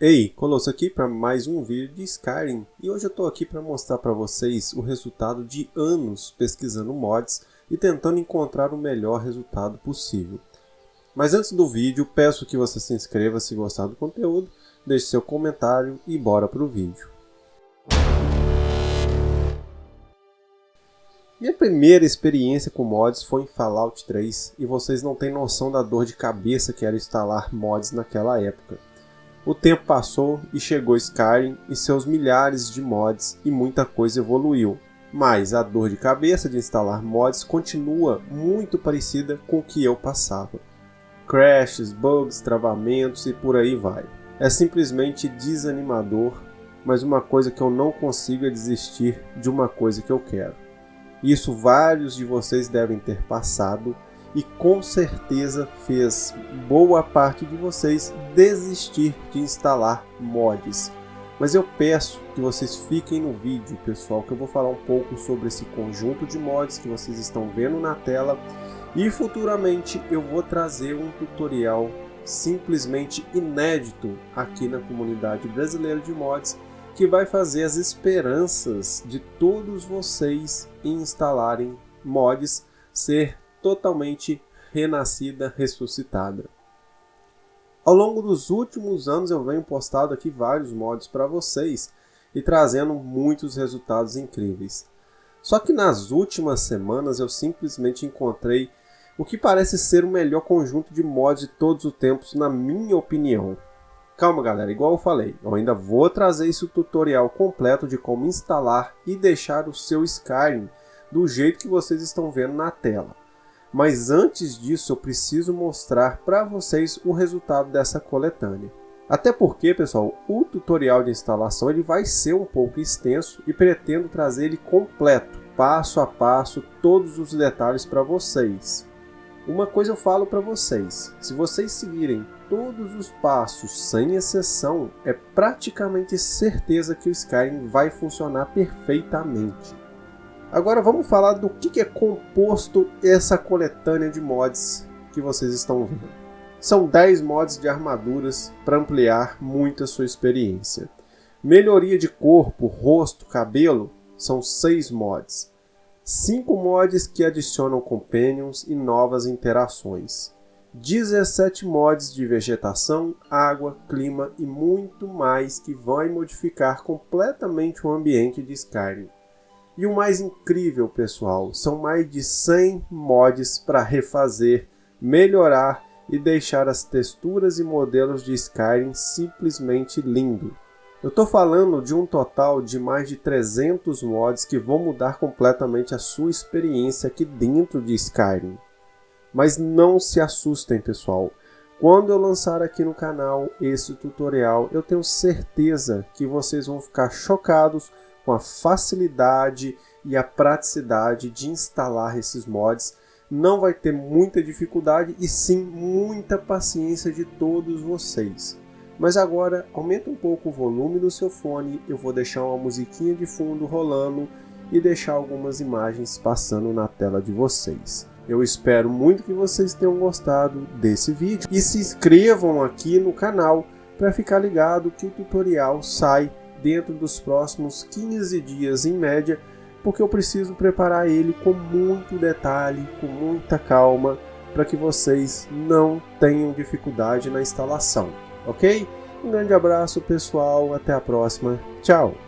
Ei, Colosso aqui para mais um vídeo de Skyrim e hoje eu estou aqui para mostrar para vocês o resultado de anos pesquisando mods e tentando encontrar o melhor resultado possível. Mas antes do vídeo, peço que você se inscreva se gostar do conteúdo, deixe seu comentário e bora para o vídeo. Minha primeira experiência com mods foi em Fallout 3 e vocês não têm noção da dor de cabeça que era instalar mods naquela época. O tempo passou e chegou Skyrim e seus milhares de mods e muita coisa evoluiu. Mas a dor de cabeça de instalar mods continua muito parecida com o que eu passava. Crashes, bugs, travamentos e por aí vai. É simplesmente desanimador, mas uma coisa que eu não consigo é desistir de uma coisa que eu quero. Isso vários de vocês devem ter passado e com certeza fez boa parte de vocês desistir de instalar mods. Mas eu peço que vocês fiquem no vídeo, pessoal, que eu vou falar um pouco sobre esse conjunto de mods que vocês estão vendo na tela e futuramente eu vou trazer um tutorial simplesmente inédito aqui na comunidade brasileira de mods que vai fazer as esperanças de todos vocês em instalarem mods ser totalmente renascida, ressuscitada. Ao longo dos últimos anos eu venho postado aqui vários mods para vocês e trazendo muitos resultados incríveis. Só que nas últimas semanas eu simplesmente encontrei o que parece ser o melhor conjunto de mods de todos os tempos na minha opinião. Calma galera, igual eu falei, eu ainda vou trazer esse tutorial completo de como instalar e deixar o seu Skyrim do jeito que vocês estão vendo na tela. Mas antes disso eu preciso mostrar para vocês o resultado dessa coletânea. Até porque, pessoal, o tutorial de instalação ele vai ser um pouco extenso e pretendo trazer ele completo, passo a passo, todos os detalhes para vocês. Uma coisa eu falo para vocês, se vocês seguirem todos os passos sem exceção, é praticamente certeza que o Skyrim vai funcionar perfeitamente. Agora vamos falar do que é composto essa coletânea de mods que vocês estão vendo. São 10 mods de armaduras para ampliar muito a sua experiência. Melhoria de corpo, rosto, cabelo são 6 mods. 5 mods que adicionam companions e novas interações. 17 mods de vegetação, água, clima e muito mais que vão modificar completamente o ambiente de Skyrim. E o mais incrível, pessoal, são mais de 100 mods para refazer, melhorar e deixar as texturas e modelos de Skyrim simplesmente lindo. Eu estou falando de um total de mais de 300 mods que vão mudar completamente a sua experiência aqui dentro de Skyrim. Mas não se assustem, pessoal. Quando eu lançar aqui no canal esse tutorial, eu tenho certeza que vocês vão ficar chocados com a facilidade e a praticidade de instalar esses mods. Não vai ter muita dificuldade e sim muita paciência de todos vocês. Mas agora aumenta um pouco o volume do seu fone, eu vou deixar uma musiquinha de fundo rolando e deixar algumas imagens passando na tela de vocês. Eu espero muito que vocês tenham gostado desse vídeo e se inscrevam aqui no canal para ficar ligado que o tutorial sai dentro dos próximos 15 dias em média, porque eu preciso preparar ele com muito detalhe, com muita calma, para que vocês não tenham dificuldade na instalação, ok? Um grande abraço pessoal, até a próxima, tchau!